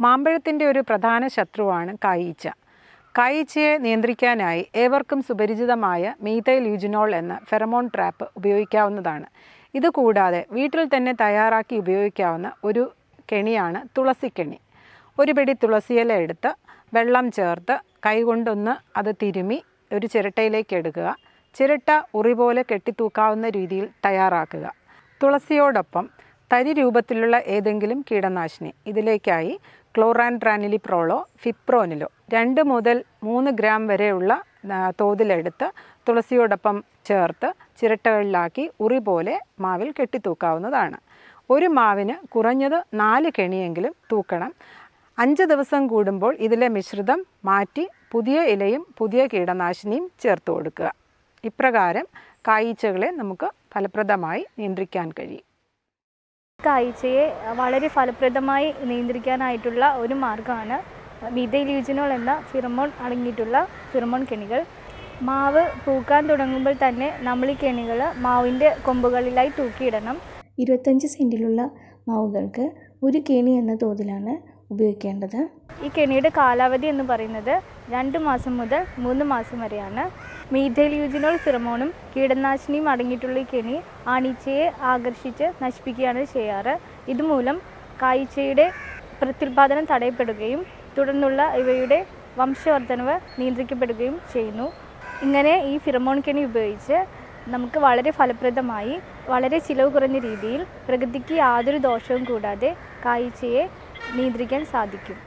മാമ്പഴത്തിന്റെ ഒരു പ്രധാന ശത്രുവാണ് കായീച്ച. കായീച്ചയെ നിയന്ത്രിക്കാനായി ഏവർക്കും സുപരിചിതമായ മീതൈൽ യുജിനോൾ എന്ന ഫെറമോൺ ട്രാപ്പ് ഉപയോഗിക്കാവുന്നതാണ്. ഇതുകൂടാതെ വീട്ടിൽ തന്നെ തയ്യാറാക്കി ഉപയോഗിക്കാവുന്ന ഒരു കെണിയാണ് തുളസിക്കെണി ഒരു പിടി തുളസിയില എടുത്ത് വെള്ളം ചേർത്ത് കൈകൊണ്ടൊന്ന് അത് തിരുമി ഒരു ചിരട്ടയിലേക്ക് എടുക്കുക. ചിരട്ട ഉറി പോലെ കെട്ടിത്തൂക്കാവുന്ന രീതിയിൽ തയ്യാറാക്കുക. തുളസിയോടൊപ്പം തരി രൂപത്തിലുള്ള ഏതെങ്കിലും കീടനാശിനി ഇതിലേക്കായി ക്ലോറാൻട്രാനിലിപ്രോളോ ഫിപ്രോനിലോ. രണ്ട് മുതൽ മൂന്ന് ഗ്രാം വരെയുള്ള തോതിലെടുത്ത് തുളസിയോടൊപ്പം ചേർത്ത് ചിരട്ടകളിലാക്കി ഉറി പോലെ മാവിൽ കെട്ടിത്തൂക്കാവുന്നതാണ്. ഒരു മാവിന് കുറഞ്ഞത് നാല് കെണിയെങ്കിലും തൂക്കണം. അഞ്ച് ദിവസം കൂടുമ്പോൾ ഇതിലെ മിശ്രിതം മാറ്റി പുതിയ ഇലയും പുതിയ കീടനാശിനിയും ചേർത്ത് കൊടുക്കുക. ഇപ്രകാരം കായ്ച്ചകളെ നമുക്ക് ഫലപ്രദമായി നിയന്ത്രിക്കാൻ കഴിയും. കാഴ്ചയെ വളരെ ഫലപ്രദമായി നിയന്ത്രിക്കാനായിട്ടുള്ള ഒരു മാർഗമാണ് മീതൈലൂജിനോൾ എന്ന ഫിറമോൺ അടങ്ങിയിട്ടുള്ള ഫിറമോൺ കെണികൾ. മാവ് പൂക്കാൻ തുടങ്ങുമ്പോൾ തന്നെ നമ്മൾ ഈ കെണികൾ മാവിന്റെ കൊമ്പുകളിലായി തൂക്കിയിടണം. ഇരുപത്തഞ്ച് സെന്റിലുള്ള മാവുകൾക്ക് ഒരു കെണി എന്ന തോതിലാണ് ഉപയോഗിക്കേണ്ടത്. ഈ കെണിയുടെ കാലാവധി എന്ന് പറയുന്നത് രണ്ട് മാസം മുതൽ മൂന്ന് മാസം വരെയാണ്. മീഥൈൽയൂജിനോൾ ഫിറമോണും കീടനാശിനിയും അടങ്ങിയിട്ടുള്ള കെണി ആണീച്ചയെ ആകർഷിച്ച് നശിപ്പിക്കുകയാണ് ചെയ്യാറ്. ഇതുമൂലം കായ്ച്ചയുടെ പ്രത്യുൽപാദനം തടയപ്പെടുകയും തുടർന്നുള്ള ഇവയുടെ വംശവർദ്ധനവ് നിയന്ത്രിക്കപ്പെടുകയും ചെയ്യുന്നു. ഇങ്ങനെ ഈ ഫിറമോൺ കെണി ഉപയോഗിച്ച് നമുക്ക് വളരെ ഫലപ്രദമായി വളരെ ചിലവ് കുറഞ്ഞ രീതിയിൽ പ്രകൃതിക്ക് യാതൊരു ദോഷവും കൂടാതെ കായ്ച്ചയെ നിയന്ത്രിക്കാൻ സാധിക്കും.